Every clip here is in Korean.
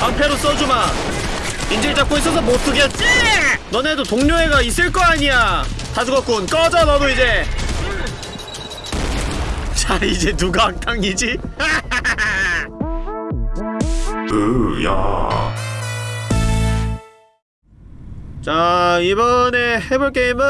방패로 써주마. 인질 잡고 있어서 못 쓰겠지? 너네도 동료애가 있을 거 아니야. 다 죽었군. 꺼져 너도 이제. 자 이제 누가 악당이지? 으야. 자 이번에 해볼 게임은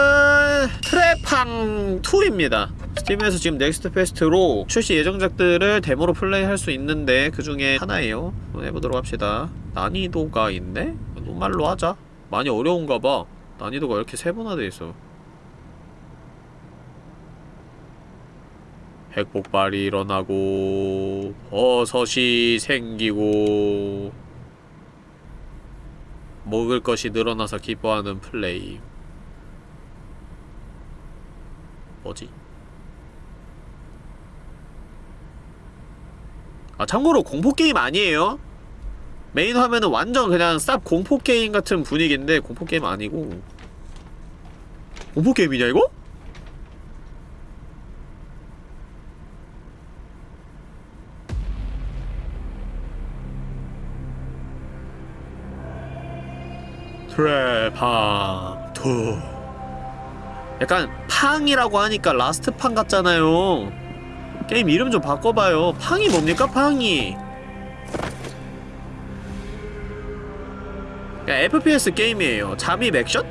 Trepang2입니다 스팀에서 지금 Next Fest로 출시 예정작들을 데모로 플레이할 수 있는데 그 중에 하나예요. 한번 해보도록 합시다. 난이도가 있네? 노말로 하자. 많이 어려운가봐. 난이도가 이렇게 세분화돼 있어? 핵폭발이 일어나고 버섯이 생기고 먹을 것이 늘어나서 기뻐하는 플레이. 뭐지? 아 참고로 공포게임 아니에요. 메인 화면은 완전 그냥 쌉 공포게임 같은 분위기인데 공포게임 아니고. 공포게임이냐 이거? Trepang 2 약간 팡이라고 하니까 라스트 팡 같잖아요 게임 이름 좀 바꿔봐요 팡이 뭡니까 팡이 그냥 FPS 게임이에요 잠입 액션?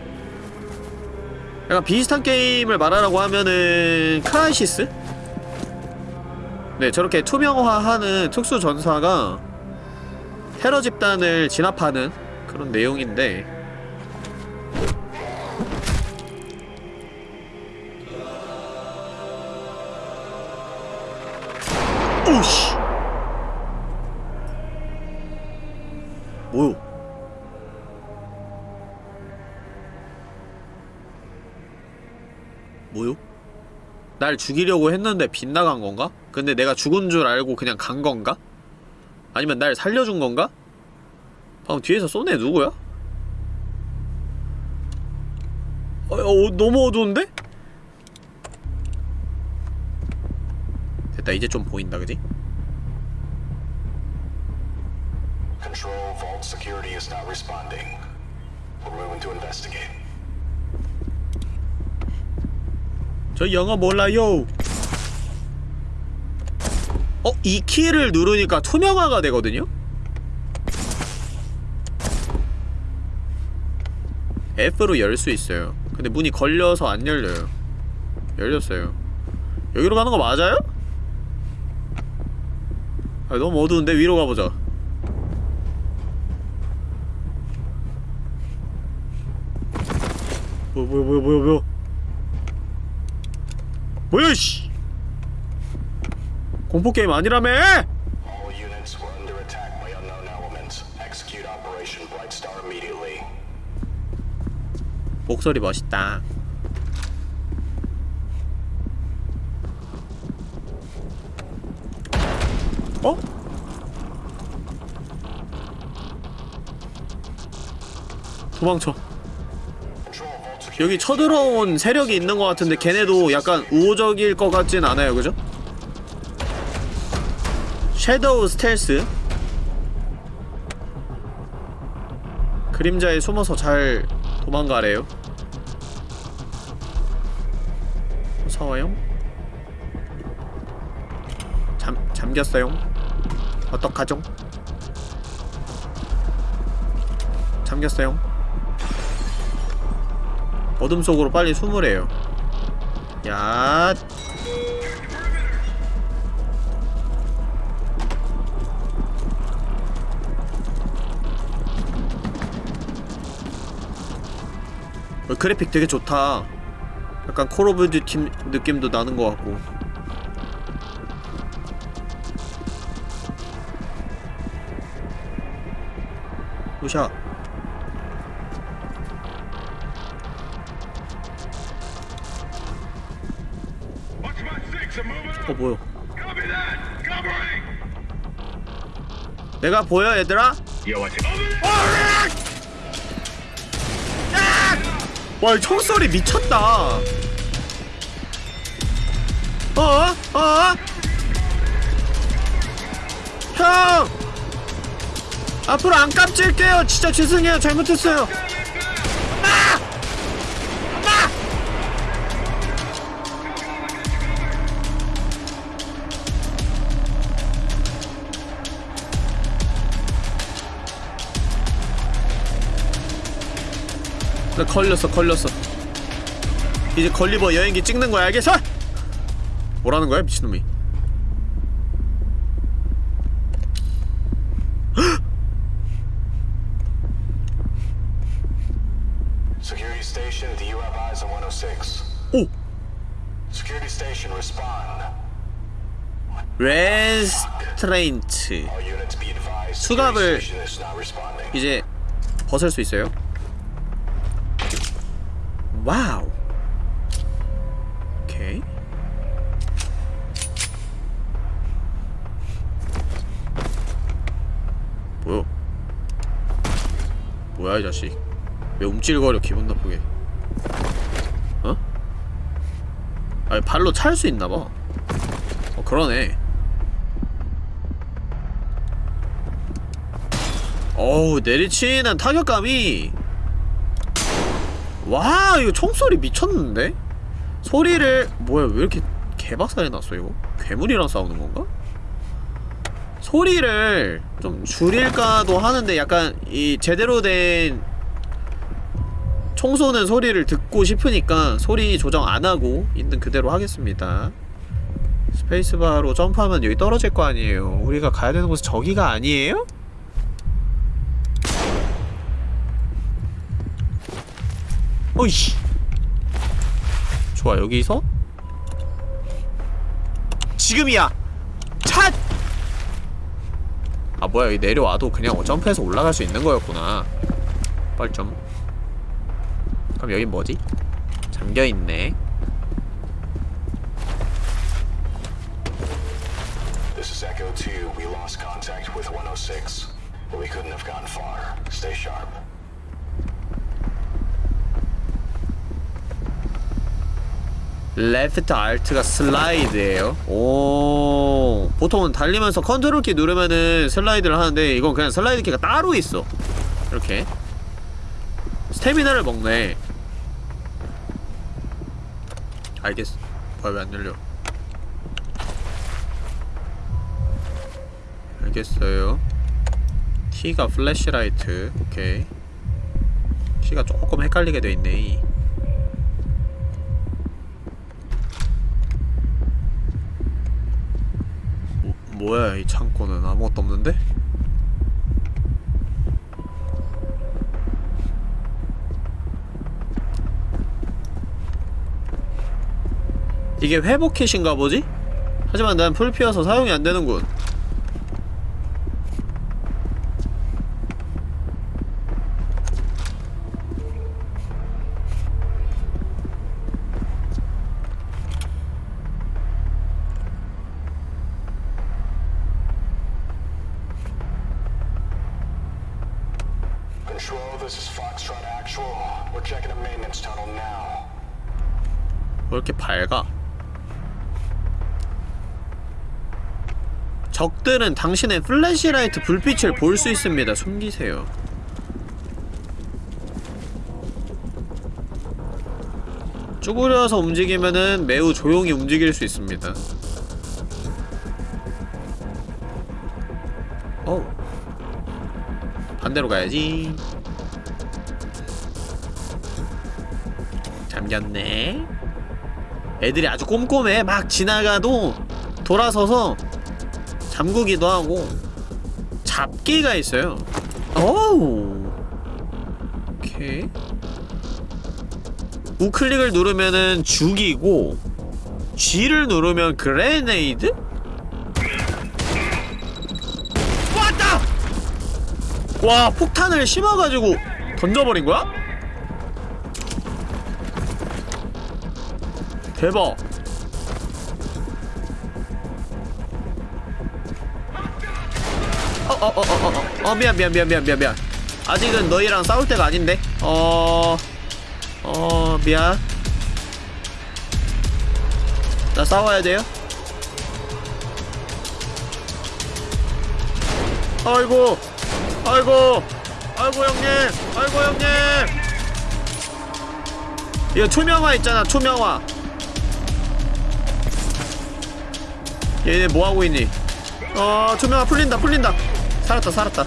약간 비슷한 게임을 말하라고 하면은 크라이시스? 네 저렇게 투명화하는 특수 전사가 테러 집단을 진압하는 그런 내용인데 날 죽이려고 했는데 빗나간 건가? 근데 내가 죽은 줄 알고 그냥 간 건가? 아니면 날 살려준 건가? 방금 뒤에서 쏜애 누구야? 어, 어, 너무 어두운데? 됐다 이제 좀 보인다 그지? Control, Vault security is not responding. We're moving to investigate. 저 영어 몰라요 어? 이 키를 누르니까 투명화가 되거든요? F로 열 수 있어요 근데 문이 걸려서 안 열려요 열렸어요 여기로 가는 거 맞아요? 아 너무 어두운데 위로 가보자 뭐야 뭐야 뭐야 뭐야 뭐야 씨 공포게임 아니라며. 목소리 멋있다 어? 도망쳐. 여기 쳐들어온 세력이 있는 것 같은데 걔네도 약간 우호적일 것 같진 않아요 그죠? 섀도우 스텔스 그림자에 숨어서 잘 도망가래요 무서워요? 잠, 잠겼어요? 어떡하죠? 잠겼어요? 어둠 속으로 빨리 숨으래요. 야. 어, 그래픽 되게 좋다. 약간 Call of Duty 느낌도 나는 것 같고. 루샤. 어 보여 내가 보여 얘들아? 와이 총소리 미쳤다 어? 어? 형! 앞으로 안 깜찔게요 진짜 죄송해요 잘못했어요 나 걸렸어 걸렸어 이제 걸리버 여행기 찍는 거야 알겠어? 뭐라는 거야 미친놈이 Security station, do you have eyes on 106? 오! 레스트레인트. 수갑을-. 이제 벗을 수 있어요 와우. 오케이. 뭐야? 뭐야 이 자식? 왜 움찔거려 기분 나쁘게? 어? 아니 발로 찰 수 있나봐. 어 그러네. 어우 내리치는 타격감이 와 이거 총소리 미쳤는데? 소리를 뭐야 왜 이렇게 개박살이 났어 이거? 괴물이랑 싸우는 건가? 소리를 좀 줄일까도 하는데 약간 이 제대로 된 총쏘는 소리를 듣고 싶으니까 소리 조정 안하고 있는 그대로 하겠습니다 스페이스바로 점프하면 여기 떨어질 거 아니에요 우리가 가야 되는 곳은 저기가 아니에요? 어이씨 좋아 여기서 지금이야 찻! 아 뭐야 여기 내려와도 그냥 점프해서 올라갈 수 있는 거였구나 뻘점 그럼 여긴 뭐지? 잠겨있네 Echo 2. We lost contact with 106. But we couldn't have gone far. Stay sharp. Left Alt가 슬라이드예요. 오. 보통은 달리면서 컨트롤 키 누르면은 슬라이드를 하는데 이건 그냥 슬라이드 키가 따로 있어. 이렇게. 스태미나를 먹네. 알겠어. 뭐야 왜 안 열려? 알겠어요. T가 플래시라이트. 오케이. T가 조금 헷갈리게 돼있네 뭐, 뭐야 이 창고는 아무것도 없는데? 이게 회복킷인가 보지? 하지만 난 풀피어서 사용이 안 되는군 Control, this is Foxtrot Actual. We're checking a maintenance tunnel now. 왜 이렇게 밝아? 적들은 당신의 flashlight 불빛을 볼 수 있습니다. 숨기세요. 쭈그려서 움직이면은 매우 조용히 움직일 수 있습니다. 어 반대로 가야지. 잠겼네. 애들이 아주 꼼꼼해. 막 지나가도 돌아서서 잠그기도 하고 잡기가 있어요. 오우. 오케이. 우클릭을 누르면은 죽이고 G를 누르면 그레네이드? 왔다! 와 폭탄을 심어가지고 던져버린 거야? 대박 어, 미안 미안 미안 미안 미안 미안. 아직은 너희랑 싸울 때가 아닌데? 어... 어... 미안. 나 싸워야 돼요? 아이고 아이고 아이고 형님 아이고 형님. 이거 투명화 있잖아 투명화. 얘네 뭐하고 있니? 어 투명화 풀린다 풀린다 살았다 살았다.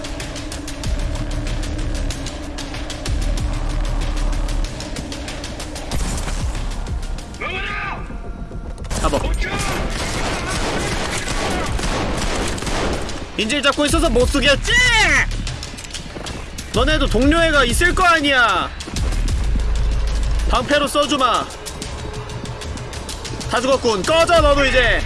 잡아. 인질 잡고 있어서 못 쓰겠지? 너네도 동료애가 있을 거 아니야. 방패로 써주마. 다 죽었군. 꺼져 너도 이제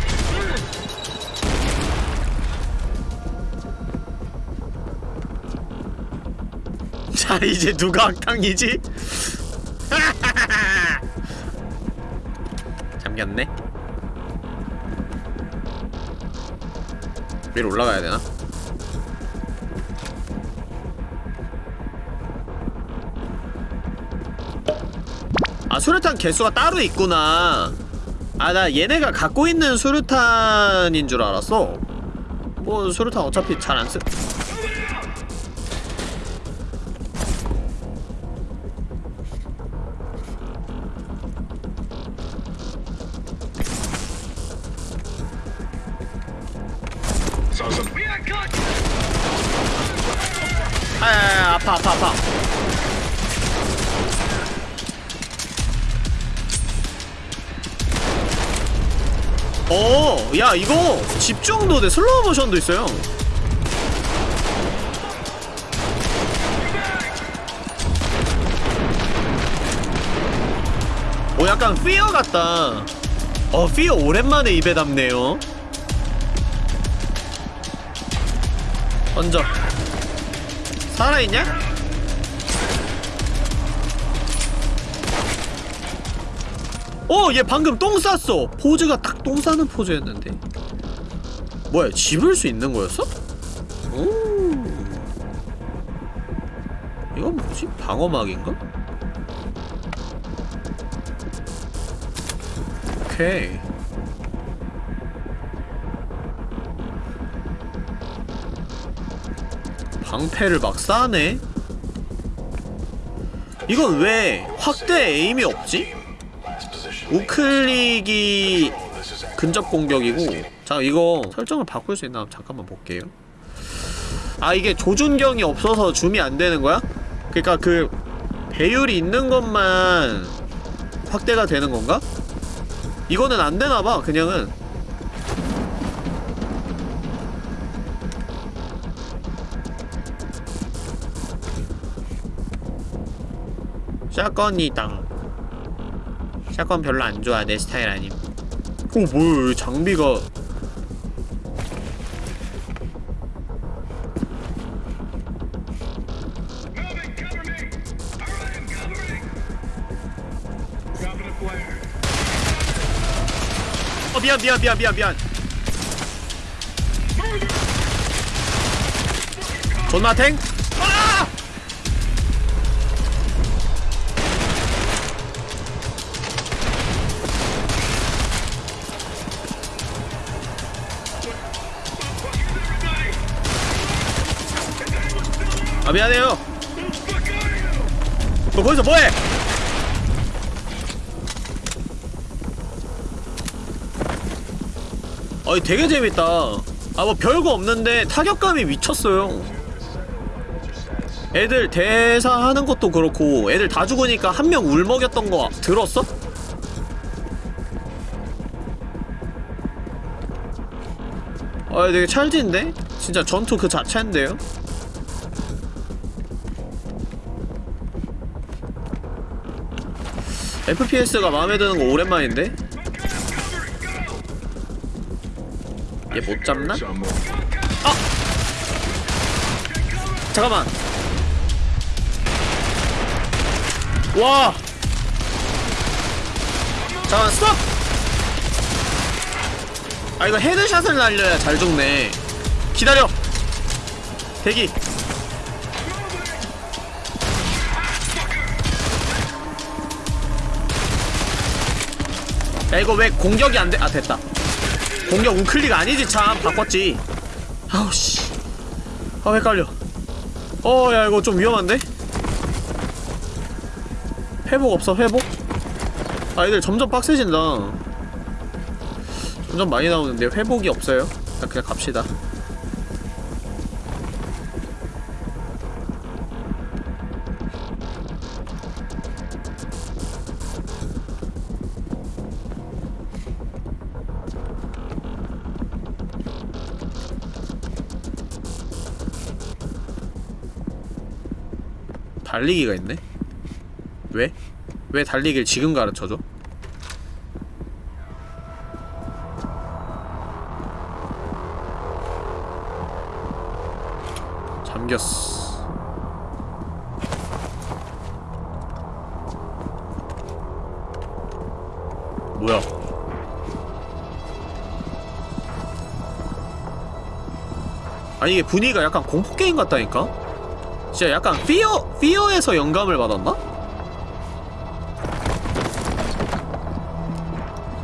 이제 누가 악당이지? 잠겼네 위로 올라가야 되나? 아 수류탄 개수가 따로 있구나 아 나 얘네가 갖고 있는 수류탄인 줄 알았어 뭐 수류탄 어차피 잘 안 쓰... 집중도 돼 슬로우 모션도 있어요. 오 약간 피어 같다. 어 피어 오랜만에 입에 담네요. 던져. 살아있냐? 어, 얘 방금 똥 쌌어. 포즈가 딱 똥 싸는 포즈였는데. 뭐야, 집을 수 있는 거였어? 오. 이건 뭐지? 방어막인가? 오케이. 방패를 막 싸네? 이건 왜 확대 에임이 없지? 우클릭이 근접 공격이고 자 이거 설정을 바꿀 수 있나? 잠깐만 볼게요. 아 이게 조준경이 없어서 줌이 안 되는 거야? 그니까 그 배율이 있는 것만 확대가 되는 건가? 이거는 안 되나봐 그냥은. 샷건이당. 샷건 별로 안 좋아 내 스타일 아님. 어 뭐야 장비가 미안 미안 미안 미안 미안. 존마탱? 아! 아 미안해요. 너 거기서 뭐해 어이 되게 재밌다 아 뭐 별거 없는데 타격감이 미쳤어요 애들 대사하는 것도 그렇고 애들 다 죽으니까 한 명 울먹였던 거 들었어? 아 되게 찰진데? 진짜 전투 그 자체인데요? FPS가 마음에 드는 거 오랜만인데? 얘 못 잡나? 아! 잠깐만. 와! 잠깐 스톱! 아 이거 헤드샷을 날려야 잘 죽네. 기다려. 대기. 야 이거 왜 공격이 안돼? 아 됐다 공격 우클릭 아니지 참 바꿨지 아우씨 아 헷갈려 어, 야, 이거 좀 위험한데? 회복 없어, 회복? 아, 애들 점점 빡세진다. 점점 많이 나오는데 회복이 없어요. 자, 그냥 갑시다. 달리기가 있네? 왜? 왜 달리기를 지금 가르쳐줘? 잠겼어 뭐야 아니 이게 분위기가 약간 공포게임 같다니까? 진짜 약간 피어, 피어에서 영감을 받았나?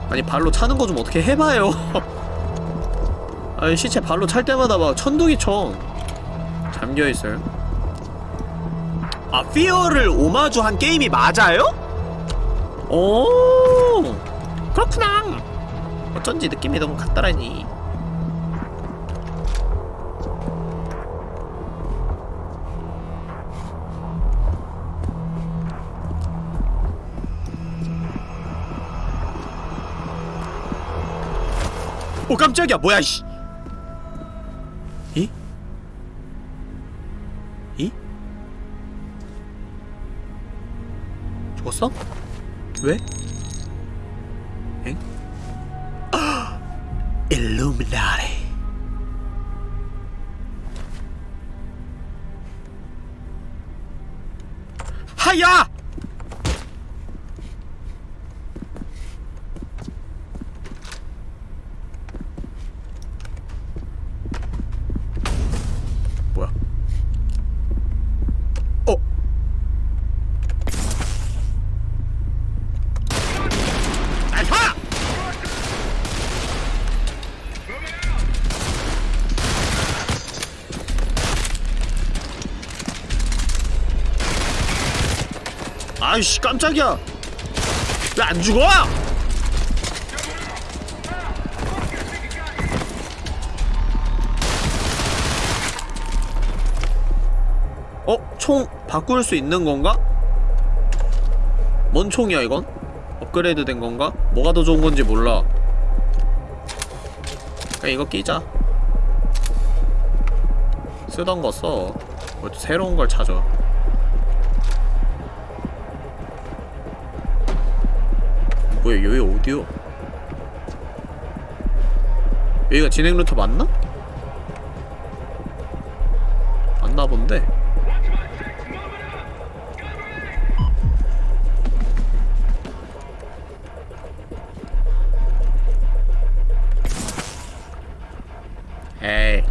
아니 발로 차는 거 좀 어떻게 해봐요 아니 시체 발로 찰 때마다 막 천둥이 쳐 잠겨있어요 아 피어를 오마주한 게임이 맞아요? 오 그렇구나 어쩐지 느낌이 너무 같더라니 오 깜짝이야 뭐야 씨 이? 이? 죽었어? 왜? 엥? 아! 일루미나 아이씨 깜짝이야 왜 안 죽어? 어? 총 바꿀 수 있는 건가? 뭔 총이야 이건? 업그레이드 된 건가? 뭐가 더 좋은 건지 몰라 그냥 이거 끼자 쓰던 거 써. 뭐 새로운 걸 찾아. 뭐야 여기 어디요? 여기가 진행 루트 맞나? 맞나 본데. 에이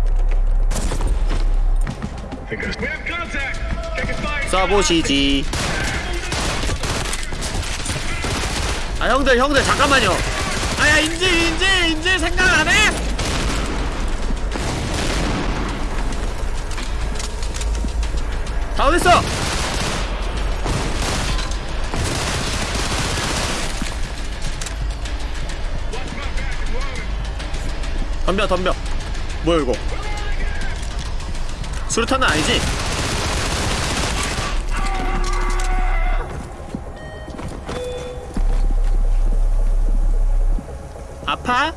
쏴보시지 아 형들 형들 잠깐만요 아야 인질 인질 인질 생각 안해? 다 어딨어? 덤벼 덤벼 뭐야 이거 수류탄은 아니지? 아파?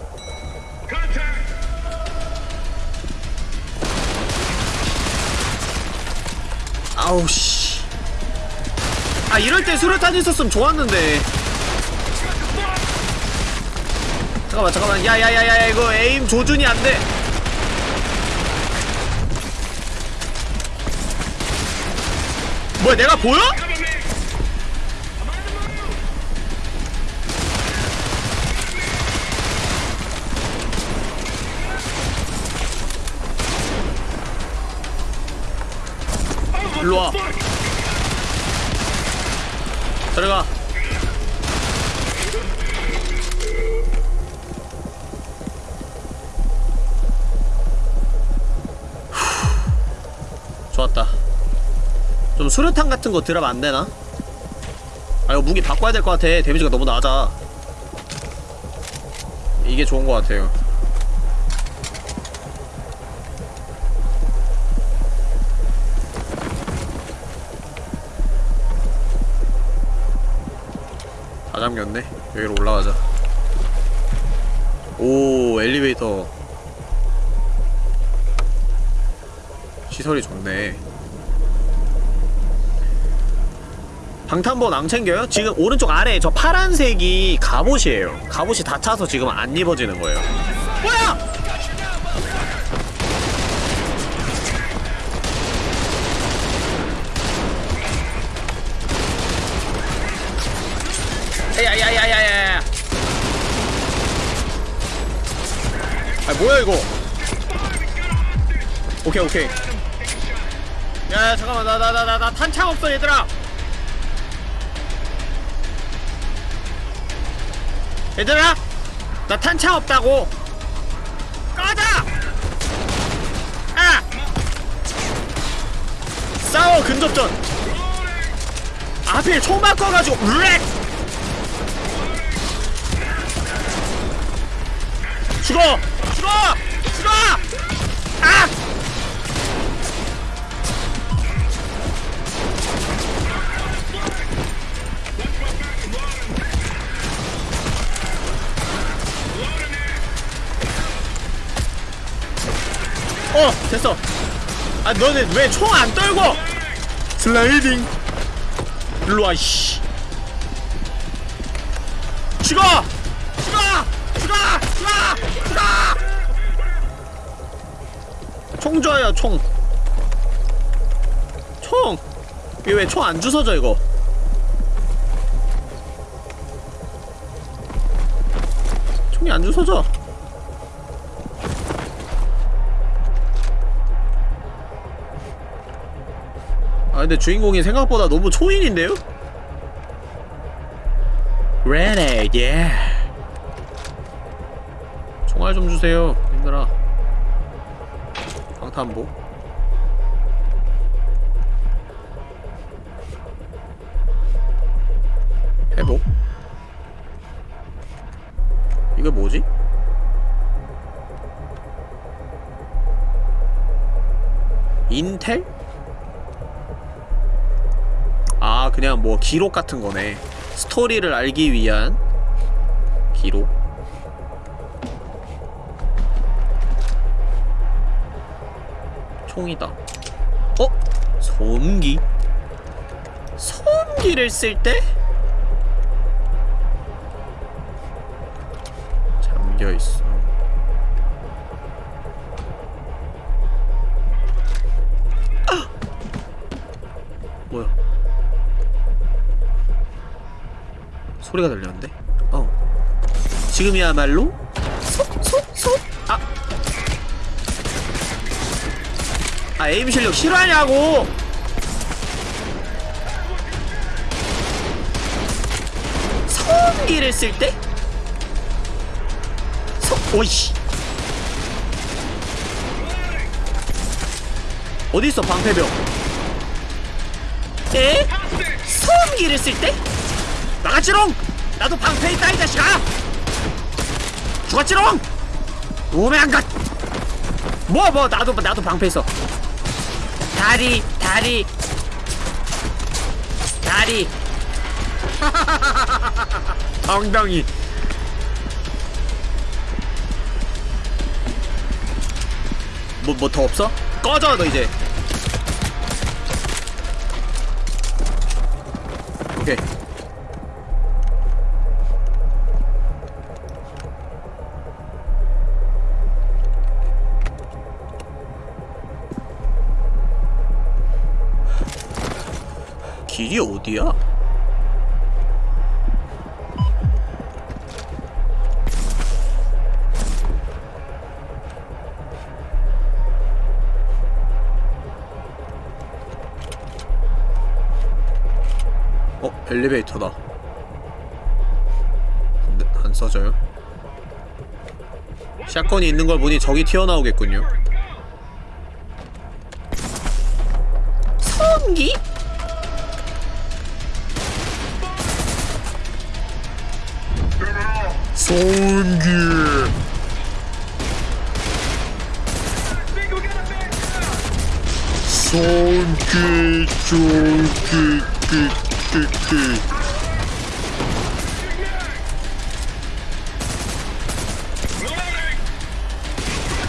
아우 씨. 아 이럴 때 수류탄 있었으면 좋았는데. 잠깐만 잠깐만 야야야야 이거 에임 조준이 안 돼. 뭐야 내가 보여? 일로와. 들어가. 후. 좋았다. 좀 수류탄 같은 거 드랍 안 되나? 아 이거 무기 바꿔야 될 것 같아. 데미지가 너무 낮아. 이게 좋은 것 같아요 오 엘리베이터 시설이 좋네 방탄복 안 챙겨요? 지금 오른쪽 아래에 저 파란색이 갑옷이에요 갑옷이 다 차서 지금 안 입어지는 거예요 뭐야! 야야야야야야 아 뭐야 이거? 오케이 오케이. 야 잠깐만 나 나 나 나 나 탄창 없어 얘들아. 얘들아 나 탄창 없다고. 꺼져! 아! 싸워 근접전. 아, 하필 총 바꿔가지고 렉! 죽어 아! 어 됐어. 아 너네 왜 총 안 떨고? 슬라이딩. 일로와 씨. 죽어 총 줘요 총 총 이거 왜 총 안 주워져 이거 총이 안 주워져 아 근데 주인공이 생각보다 너무 초인인데요? Ready, yeah. 총알 좀 주세요, 힘들아. 방탄복. 회복. 이거 뭐지? 인텔? 아 그냥 뭐 기록 같은 거네 스토리를 알기 위한 기록 총이다 어? 소음기 소음기를 쓸 때? 잠겨있어 아! 뭐야 소리가 들렸는데? 어. 지금이야말로 에임 실력 실화냐고. 소음기를 쓸 때? 소 오이씨. 어디 있어 방패병? 에? 소음기를 쓸 때? 나가지롱! 나도 방패 있다 이 자식아! 죽었지롱! 오메 안갓! 뭐 뭐 나도 나도 방패 있어 다리 다리. 다리. 엉덩이. 뭐 뭐 더 없어? 꺼져 너 이제. 오케이 길이 어디야? 어? 엘리베이터다 안, 안 써져요? 샷건이 있는 걸 보니 적이 튀어나오겠군요 소음기 쫄기 끼끼끼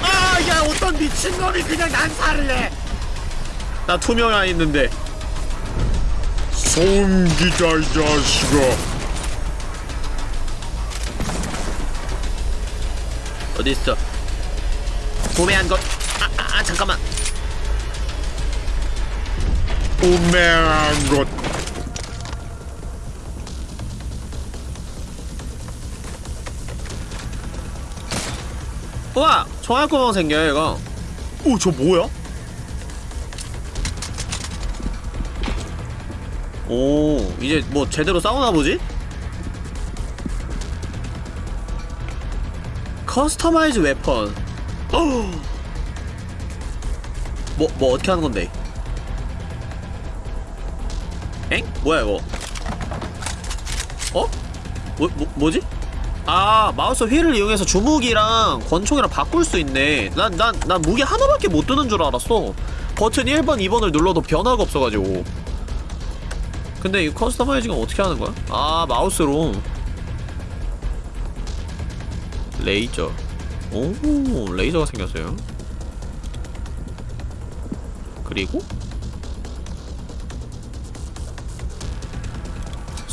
아야 어떤 미친놈이 그냥 난사를 해나 투명 안 있는데 소음기다 이 자식아 어디 있어? 구매한 것. 아, 아, 아 잠깐만. 구매한 것. 우와, 총알구멍 생겨요 이거. 오, 저 뭐야? 오, 이제 뭐 제대로 싸우나 보지? customize weapon 뭐, 뭐 어떻게 하는 건데? 엥? 뭐야 이거? 어? 뭐, 뭐, 뭐지? 아 마우스 휠을 이용해서 주무기랑 권총이랑 바꿀 수 있네 난, 난, 난 무기 하나밖에 못 드는 줄 알았어 버튼 1번, 2번을 눌러도 변화가 없어가지고 근데 이 customizing은 어떻게 하는 거야? 아 마우스로 레이저 오 레이저가 생겼어요 그리고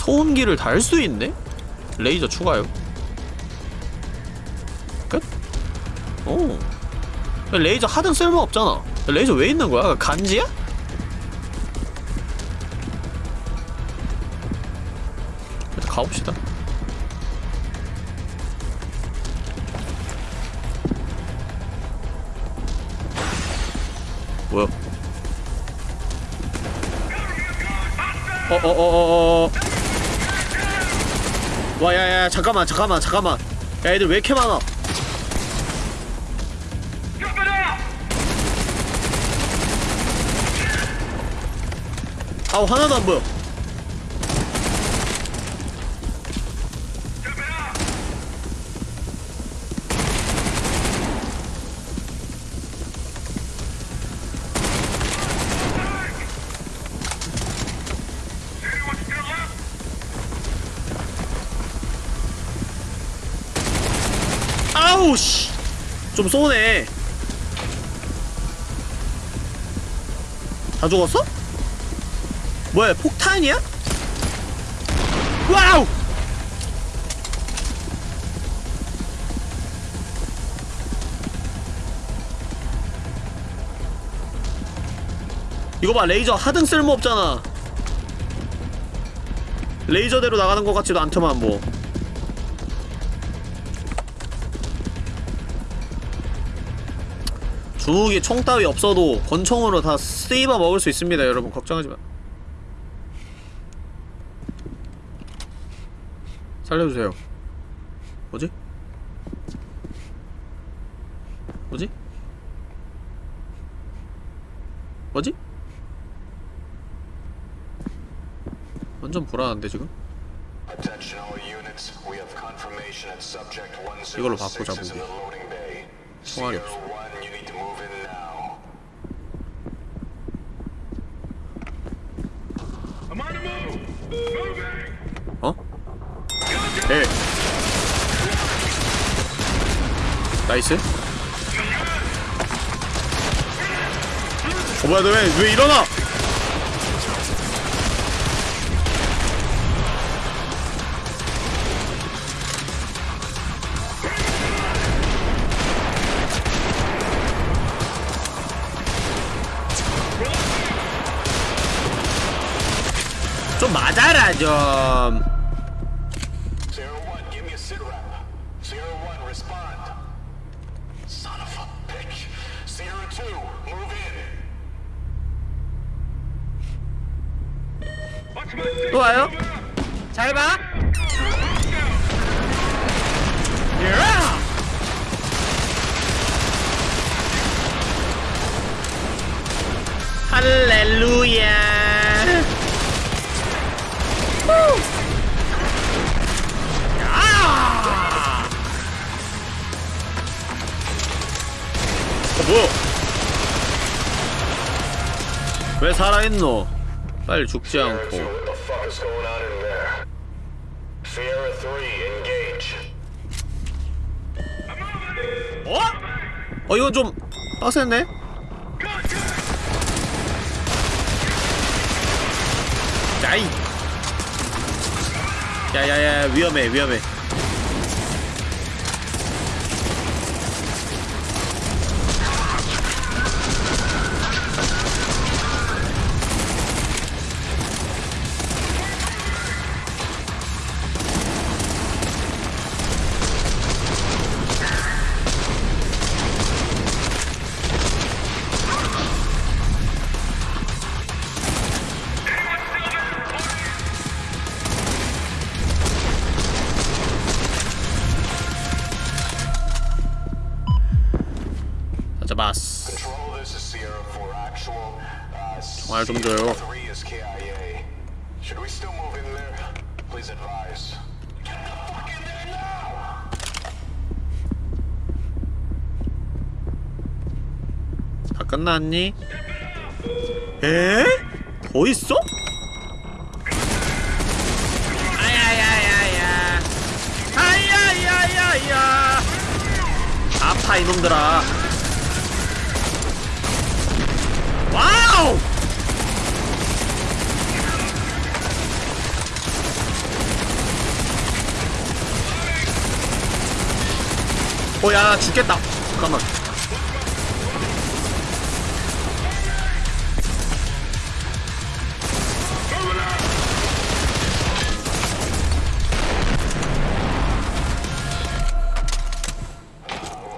소음기를 달 수 있네? 레이저 추가요 끝? 오 레이저 하등 쓸모 없잖아 레이저 왜 있는 거야? 간지야? 일단 가봅시다 뭐야? 어어어어어 와 야야 잠깐만 잠깐만 잠깐만. 야 애들 왜 이렇게 많아? 아우 하나도 안 보여 좀 쏘네. 다 죽었어? 뭐야, 폭탄이야? 와우! 이거 봐, 레이저 하등 쓸모 없잖아. 레이저대로 나가는 것 같지도 않더만 뭐. 주무기 총 따위 없어도 권총으로 다 쓰이바 먹을 수 있습니다 여러분 걱정하지마 살려주세요 뭐지? 뭐지? 뭐지? 완전 불안한데 지금? 이걸로 106 바꾸자, 무기. 총알이 없어. 1, you need to move in now. I'm on the move! Moving! 어? 네 나이스 어 뭐야 너왜 왜 일어나 또 와요? Moving up! 잘 봐. 할렐루야. 뭐야? 왜 살아있노? 빨리 죽지 않고. 어? 어 이거 좀 빡셌네? 나이 야야야 위험 now! 다 끝났니? 에? 더 있어? 아야야야야 아야야야야 아파 이놈들아 어야 나 죽겠다 잠깐만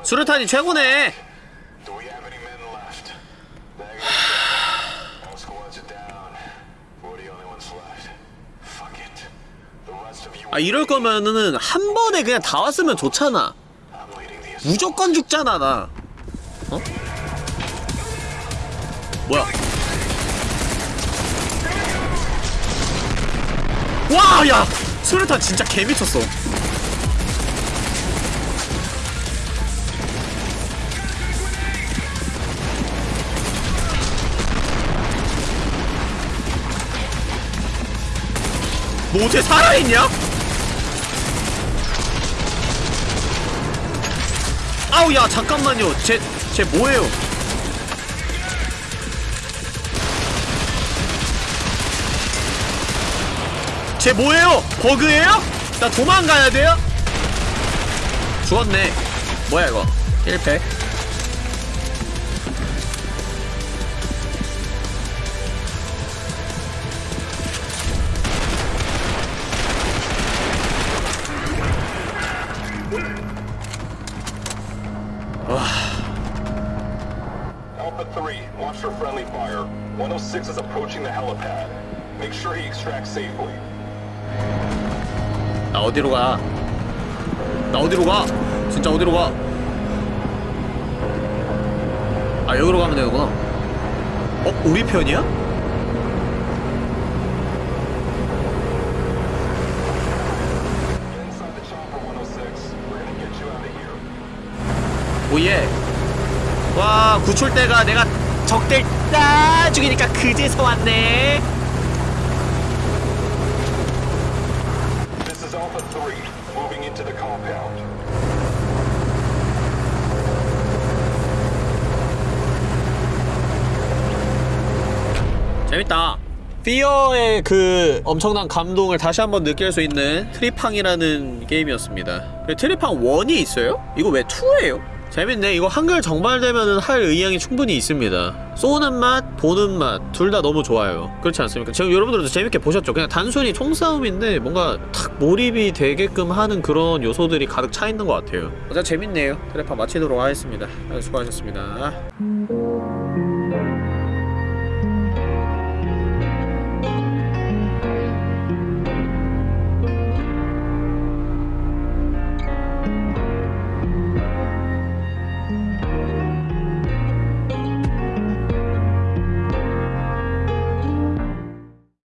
수류탄이 최고네. 아 이럴 거면은 한 번에 그냥 다 왔으면 좋잖아 무조건 죽잖아 나 어? 뭐야 와, 야! 수류탄 진짜 개미쳤어. 너 어떻게 살아있냐? 아우, 야, 잠깐만요. 쟤, 쟤 뭐예요? 쟤 뭐예요? 버그예요? 나 도망가야 돼요? 죽었네. 뭐야 이거? 1패. 어디로 가? 나 어디로 가? 진짜 어디로 가? 아 여기로 가면 되는구나. 어? 우리 편이야? Get inside the chopper 106. We're gonna get you out of here. 오예. 와 구출대가 내가 적들 다 죽이니까 그제서 왔네. 재밌다. 피어의 그 엄청난 감동을 다시 한번 느낄 수 있는 Trepang이라는 게임이었습니다. 그 Trepang 1이 있어요? 이거 왜 2예요? 재밌네. 이거 한글 정발되면은 할 의향이 충분히 있습니다. 쏘는 맛, 보는 맛, 둘 다 너무 좋아요. 그렇지 않습니까? 지금 여러분들도 재밌게 보셨죠? 그냥 단순히 총싸움인데 뭔가 탁 몰입이 되게끔 하는 그런 요소들이 가득 차 있는 것 같아요. 어제 재밌네요. Trepang 마치도록 하겠습니다. 수고하셨습니다.